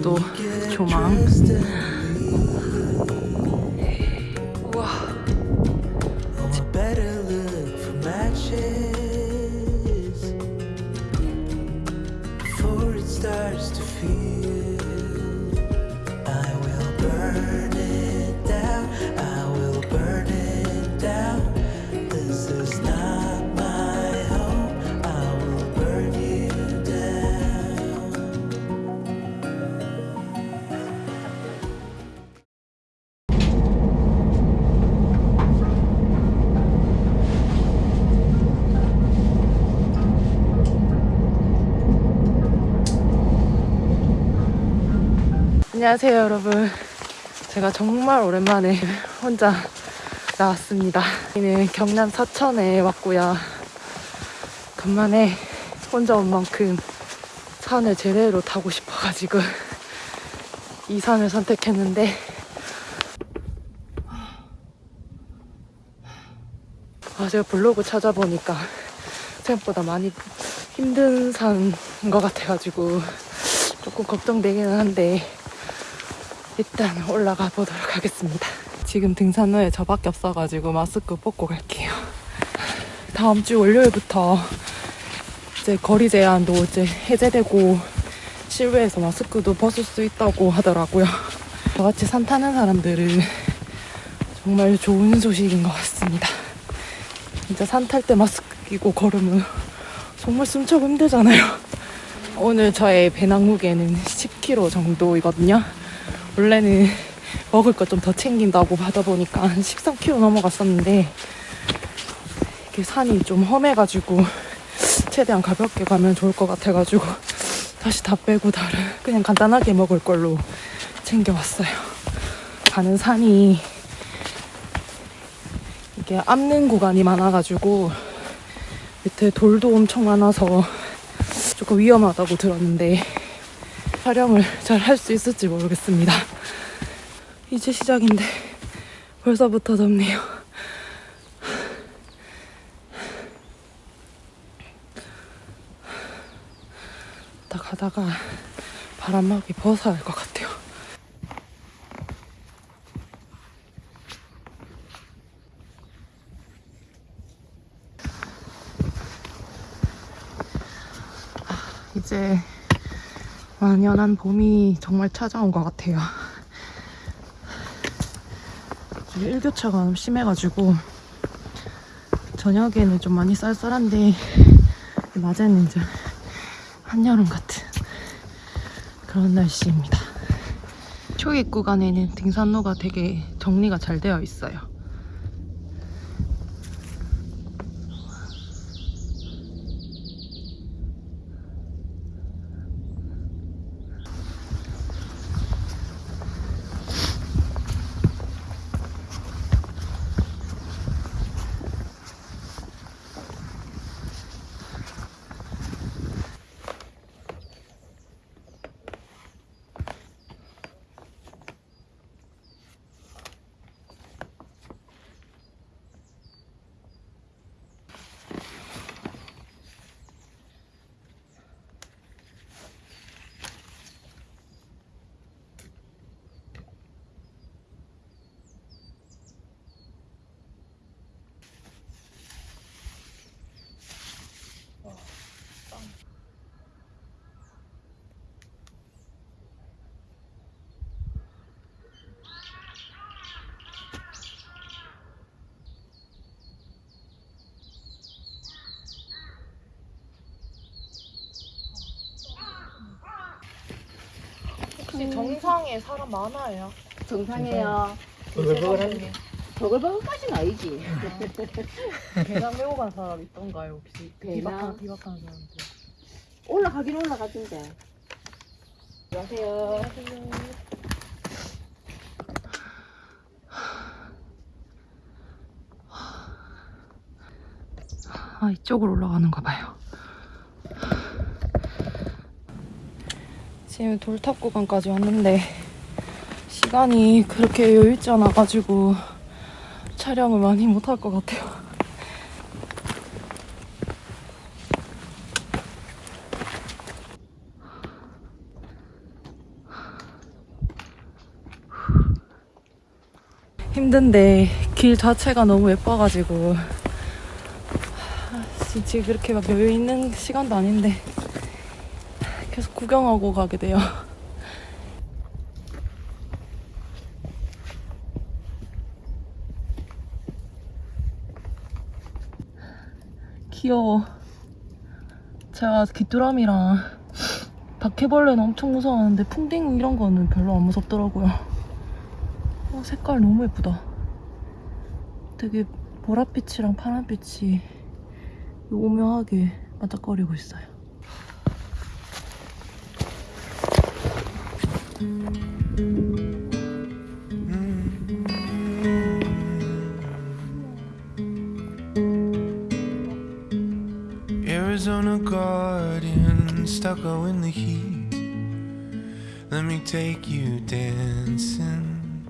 году. 안녕하세요 여러분. 제가 정말 오랜만에 혼자 나왔습니다. 여기는 경남 서천에 왔고요. 간만에 혼자 온 만큼 산을 제대로 타고 싶어가지고 이 산을 선택했는데. 아 제가 블로그 찾아보니까 생각보다 많이 힘든 산인 것 같아가지고 조금 걱정되기는 한데 일단 올라가 보도록 하겠습니다. 지금 등산 후에 저밖에 없어가지고 마스크 벗고 갈게요. 다음 주 월요일부터 이제 거리 제한도 이제 해제되고 실외에서 마스크도 벗을 수 있다고 하더라고요. 저같이 산 타는 사람들은 정말 좋은 소식인 것 같습니다. 진짜 산 탈 때 마스크 끼고 걸으면 정말 숨차고 힘들잖아요. 오늘 저의 배낭 무게는 10kg 정도이거든요. 원래는 먹을 거좀더 챙긴다고 하다 보니까 한 13kg 넘어갔었는데 이게 산이 좀 험해가지고 최대한 가볍게 가면 좋을 것 같아가지고 다시 다 빼고 다른 그냥 간단하게 먹을 걸로 챙겨왔어요. 가는 산이 이게 압는 구간이 많아가지고 밑에 돌도 엄청 많아서 조금 위험하다고 들었는데 촬영을 잘 할 수 있을지 모르겠습니다. 이제 시작인데 벌써부터 덥네요. 나 가다가 바람막이 벗어야 할 것 같아요. 이제 완연한 봄이 정말 찾아온 것 같아요. 이게 일교차가 너무 심해가지고 저녁에는 좀 많이 쌀쌀한데 낮에는 이제 한여름 같은 그런 날씨입니다. 초입 구간에는 등산로가 되게 정리가 잘 되어 있어요. 혹시 정상에 사람 많아요? 정상이에요. 버글버글한데. 버글버글까지는 아니지. 계단 메고 간 사람 있던가요 혹시? 비박한 비박한 사람들. 올라가긴 올라가던데. 안녕하세요. 아 이쪽으로 올라가는가 봐요. 지금 돌탑 구간까지 왔는데 시간이 그렇게 여유있지 않아가지고 촬영을 많이 못할 것 같아요. 힘든데 길 자체가 너무 예뻐가지고 아, 진짜 그렇게 막 여유 있는 시간도 아닌데. 계속 구경하고 가게 돼요. 귀여워. 제가 귀뚜라미랑 바퀴벌레는 엄청 무서워하는데 풍뎅이 이런 거는 별로 안 무섭더라고요. 어, 색깔 너무 예쁘다. 되게 보랏빛이랑 파란빛이 오묘하게 반짝거리고 있어요. Arizona garden, stucco in the heat. Let me take you dancing.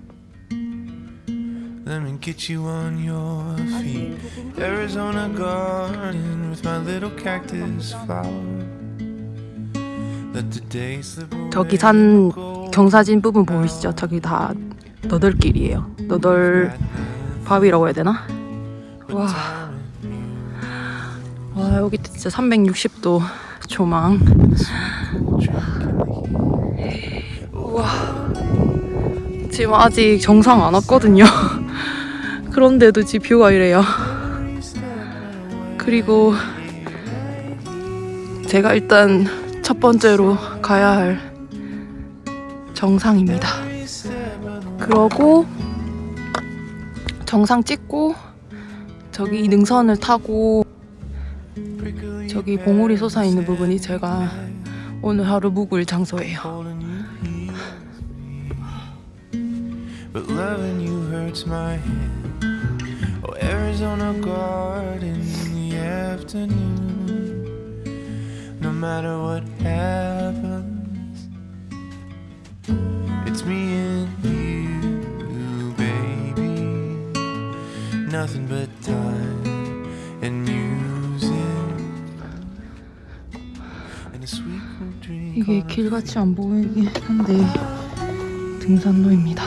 Let me get you on your feet. Arizona garden with my little cactus flower. Let the day slip away. 저기 산 경사진 부분 보이시죠? 저기 다 너덜길이에요. 너덜 바위라고 해야 되나? 와, 와 여기 진짜 360도 조망. 우와. 지금 아직 정상 안 왔거든요. 그런데도 지금 뷰가 이래요. 그리고 제가 일단 첫 번째로 가야 할 정상입니다. 그러고 정상 찍고 저기 이 능선을 타고 저기 봉우리 솟아 있는 부분이 제가 오늘 하루 묵을 장소예요. Holding you heals me. Nothing but time and music. And a sweet cool drink. 이게 길같이 안 보이긴 한데 등산로입니다.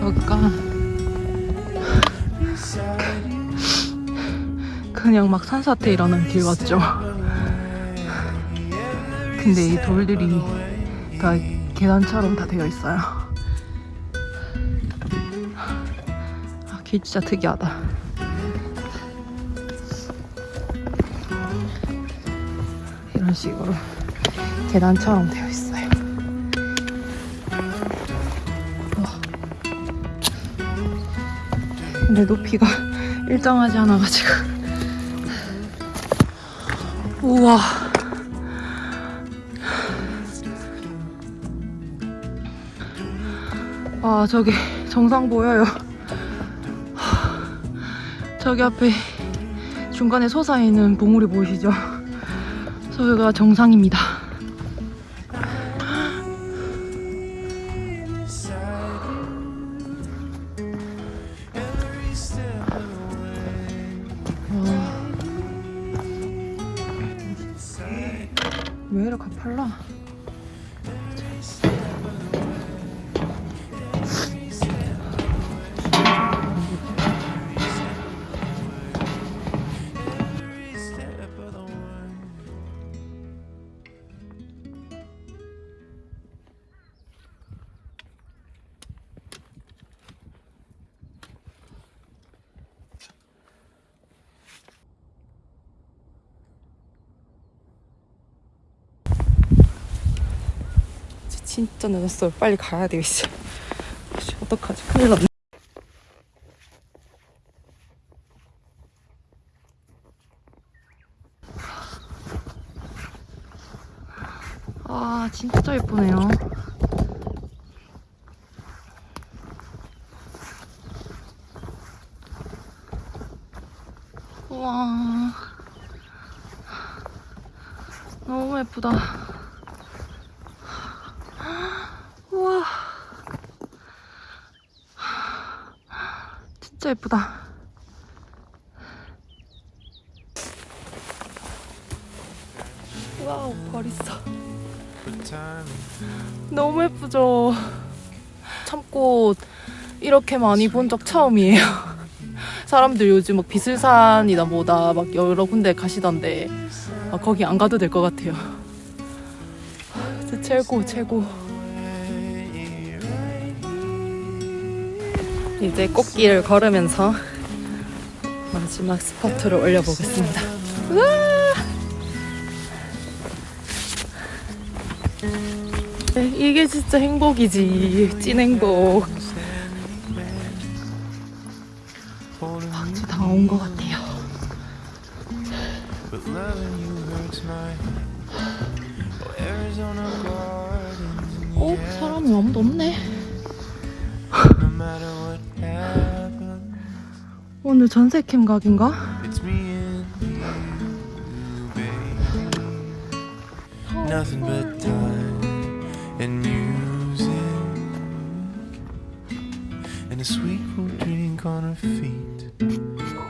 여기가 그냥 막 산사태 일어난 길 같죠? 근데 이 돌들이 다 계단처럼 다 되어 있어요. 아, 길 진짜 특이하다. 이런 식으로 계단처럼 되어 있어요. 근데 높이가 일정하지 않아가지고. 우와. 아, 저기 정상 보여요. 저기 앞에 중간에 솟아있는 봉우리 보이시죠? 저기가 정상입니다. 진짜 늦었어요. 빨리 가야 되겠어. 씨, 어떡하지? 큰일 났네. 아, 진짜 예쁘네요. 우와. 너무 예쁘다. 우와. 진짜 예쁘다. wow 벌 있어. 너무 예쁘죠. 참꽃 이렇게 많이 본 적 처음이에요. 사람들 요즘 막 비슬산이나 뭐다 막 여러 군데 가시던데 아, 거기 안 가도 될 것 같아요. 진짜 최고 최고. 이제 꽃길을 걸으면서 마지막 스퍼트를 올려보겠습니다. 네, 이게 진짜 행복이지. 찐 행복. 박쥐 다온 것 같아요. My oh. 어? 사람이 아무도 없네. 오늘 전세캠 각인가? it's me and you, babe. Nothing but time and music and a sweet cool drink on her feet.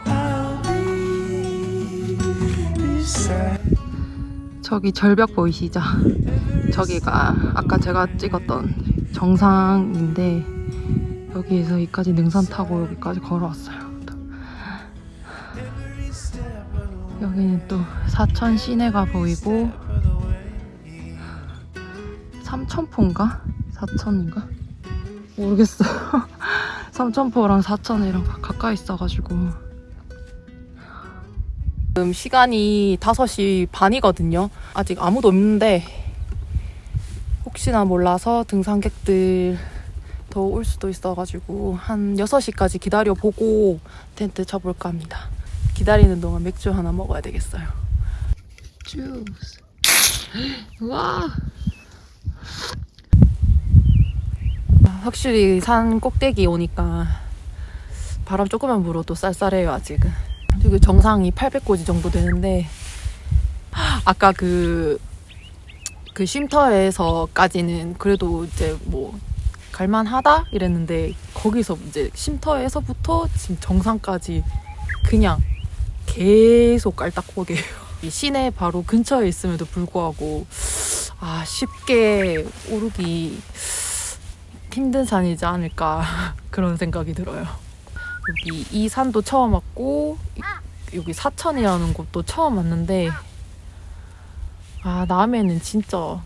I'll be beside. 저기 절벽 보이시죠? 저기가 아까 제가 찍었던 정상인데 여기에서 여기까지 능선 타고 여기까지 걸어왔어요. 여기는 또 사천 시내가 보이고 삼천포인가? 사천인가? 모르겠어요. 삼천포랑 사천이랑 가까이 있어가지고 지금 시간이 5시 반이거든요. 아직 아무도 없는데 혹시나 몰라서 등산객들 더 올 수도 있어가지고 한 6시까지 기다려보고 텐트 쳐볼까 합니다. 기다리는 동안 맥주 하나 먹어야 되겠어요. 주스. 와. 확실히 산 꼭대기 오니까 바람 조금만 불어도 쌀쌀해요 아직은. 그리고 정상이 800고지 정도 되는데 아까 그, 그 쉼터에서까지는 그래도 이제 뭐 갈만하다 이랬는데 거기서 이제 쉼터에서부터 지금 정상까지 그냥 계속 깔딱고개예요. 이 시내 바로 근처에 있음에도 불구하고 아 쉽게 오르기 힘든 산이지 않을까 그런 생각이 들어요. 여기 이 산도 처음 왔고 이- 여기 사천이라는 곳도 처음 왔는데 아 남해는 진짜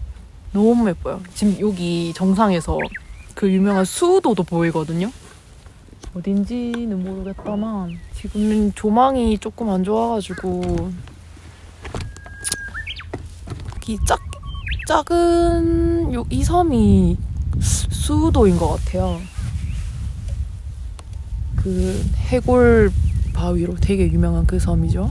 너무 예뻐요. 지금 여기 정상에서 그 유명한 수도도 보이거든요. 어딘지는 모르겠다만 지금 조망이 조금 안 좋아가지고 이 작, 작은 요, 이 섬이 수도인 것 같아요. 그 해골 바위로 되게 유명한 그 섬이죠.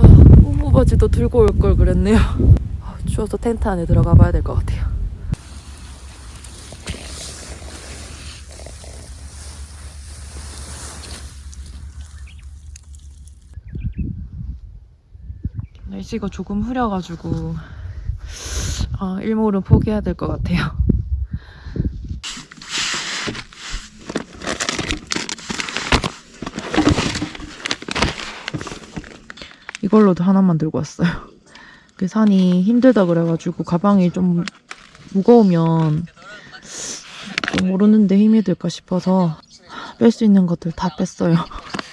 아, 우무바지도 들고 올 걸 그랬네요. 아, 추워서 텐트 안에 들어가 봐야 될 것 같아요. 날씨가 조금 흐려가지고 아, 일몰은 포기해야 될 것 같아요. 이걸로도 하나만 들고 왔어요. 그 산이 힘들다 그래가지고 가방이 좀 무거우면 좀 오르는데 힘이 들까 싶어서 뺄 수 있는 것들 다 뺐어요.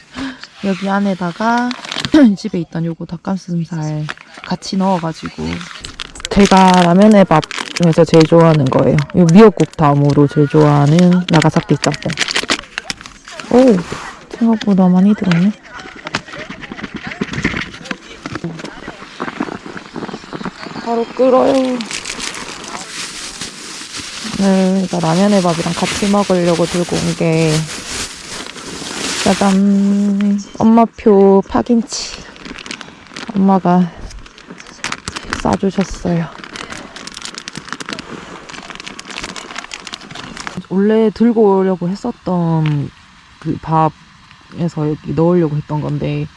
여기 안에다가 집에 있던 요거 닭가슴살 같이 넣어가지고 제가 라면의 밥 중에서 제일 좋아하는 거예요. 요 미역국 다음으로 제일 좋아하는 나가사키 짬뽕. 오 생각보다 많이 들었네. 바로 끓어요. 오늘 이거 라면의 밥이랑 같이 먹으려고 들고 온 게 짜잔 엄마표 파김치 엄마가 싸주셨어요. 원래 들고 오려고 했었던 그 밥에서 여기 넣으려고 했던 건데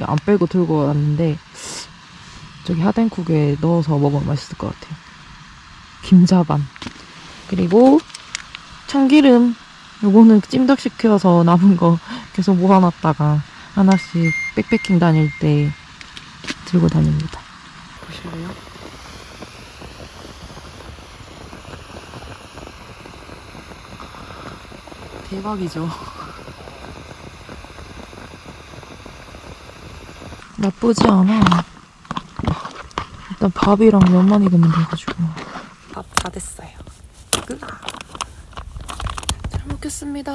안 빼고 들고 왔는데 저기 하덴국에 넣어서 먹으면 맛있을 것 같아요. 김자반 그리고 참기름 요거는 찜닭 시켜서 남은 거 계속 모아놨다가 하나씩 백패킹 다닐 때 들고 다닙니다. 보실래요? 대박이죠. 나쁘지 않아. 일단 밥이랑 면만 익으면 돼가지고. 밥 다 됐어요. 끝. 잘 먹겠습니다.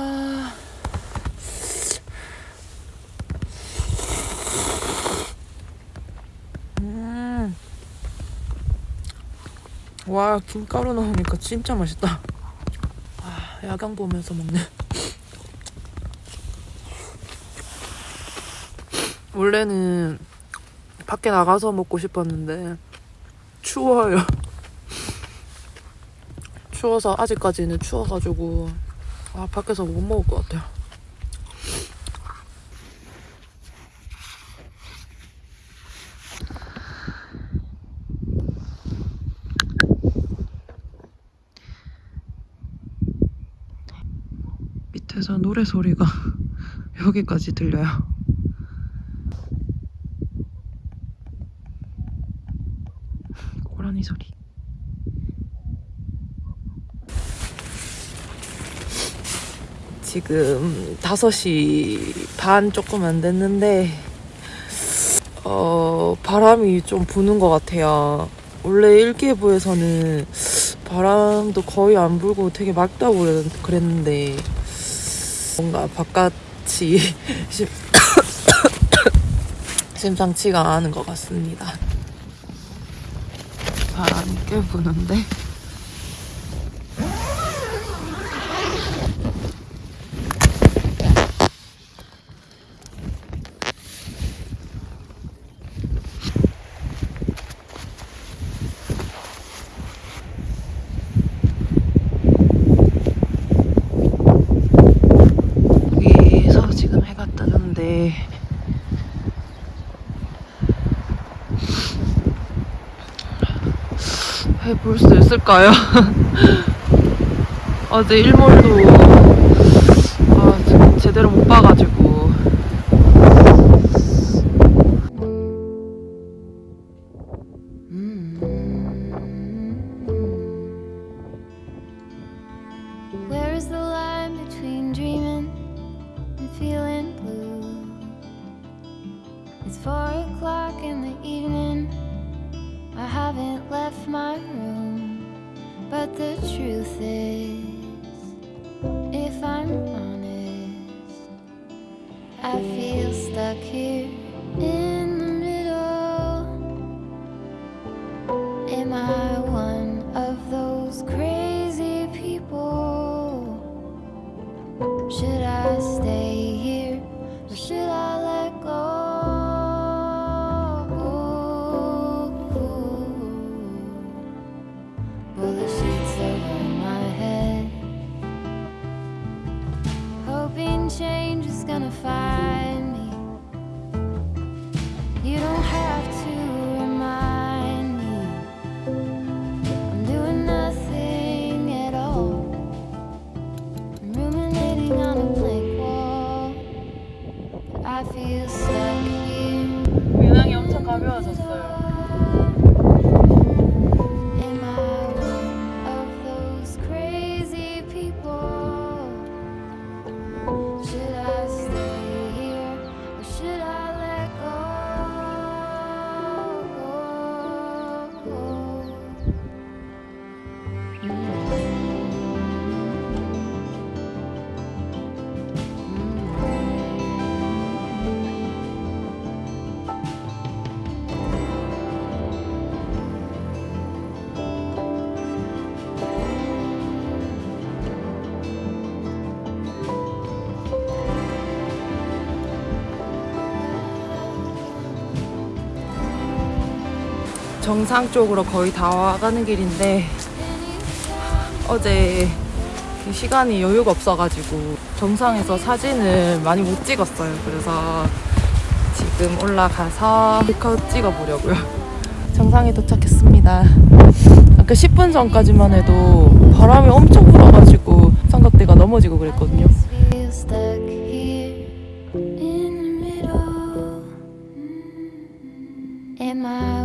음. 와, 김가루 넣으니까 진짜 맛있다. 아, 야경 보면서 먹네. 원래는 밖에 나가서 먹고 싶었는데 추워요. 추워서 아직까지는 추워가지고 아 밖에서 못 먹을 것 같아요. 밑에서 노래 소리가 여기까지 들려요. 고라니 소리. 지금 5시 반 조금 안 됐는데 어 바람이 좀 부는 것 같아요. 원래 일기예보에서는 바람도 거의 안 불고 되게 맑다고 그랬- 그랬는데 뭔가 바깥이 심- 심상치가 않은 것 같습니다. 바람이 꽤 부는데 여기서 지금 해가 뜨는데 해볼 수 있을까요? 어제 일몰도 아, 제- 제대로 못 봐가지고 정상 쪽으로 거의 다 와가는 길인데 어제 시간이 여유가 없어가지고 정상에서 사진을 많이 못 찍었어요. 그래서 지금 올라가서 컷 찍어보려고요. 정상에 도착했습니다. 아까 10분 전까지만 해도 바람이 엄청 불어가지고 삼각대가 넘어지고 그랬거든요. Am I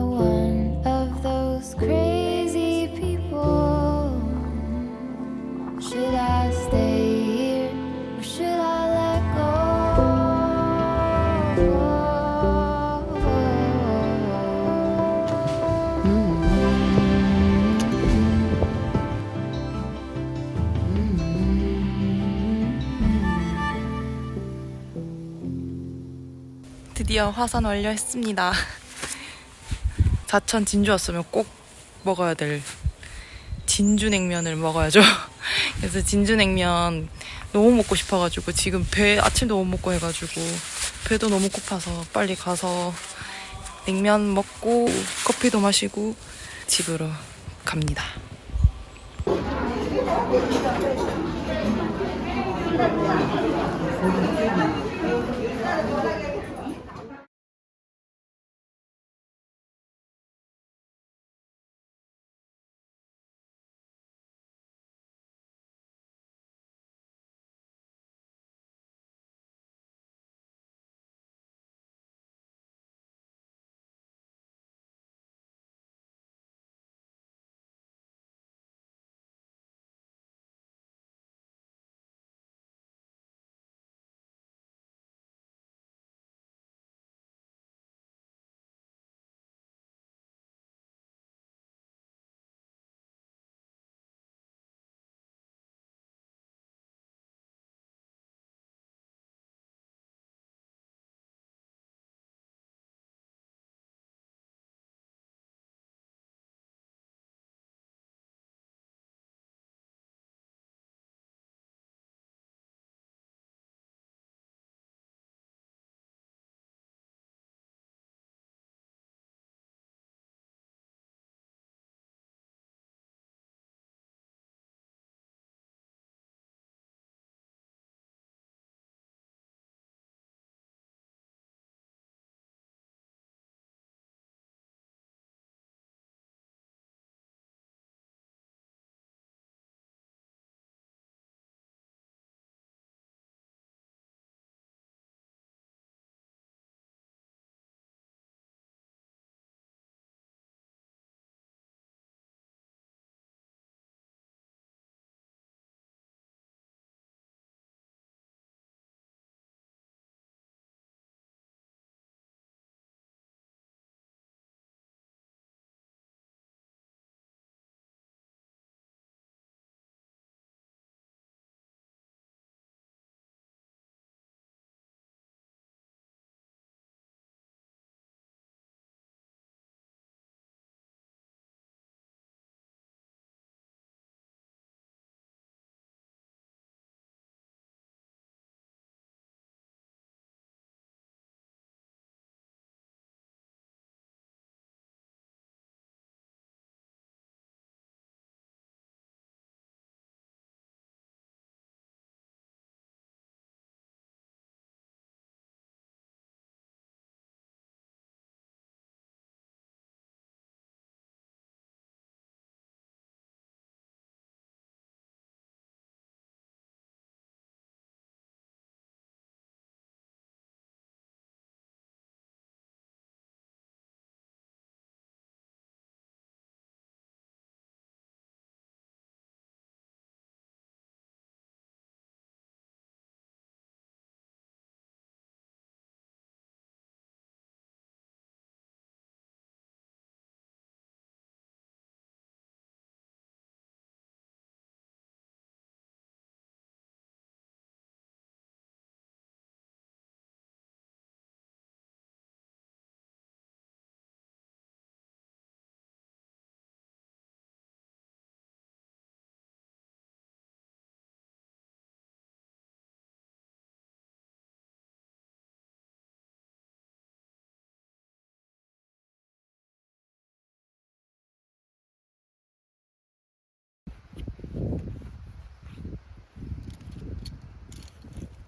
드디어 화산 완료했습니다. 자천 진주 왔으면 꼭 먹어야 될 진주 냉면을 먹어야죠. 그래서 진주 냉면 너무 먹고 싶어가지고 지금 배 아침도 못 먹고 해가지고 배도 너무 고파서 빨리 가서 냉면 먹고 커피도 마시고 집으로 갑니다.